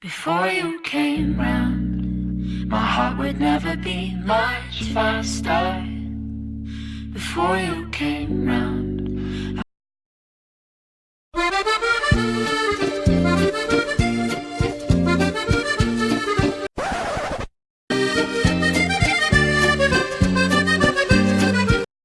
Before you came round, my heart would never beat much faster. Before you came round.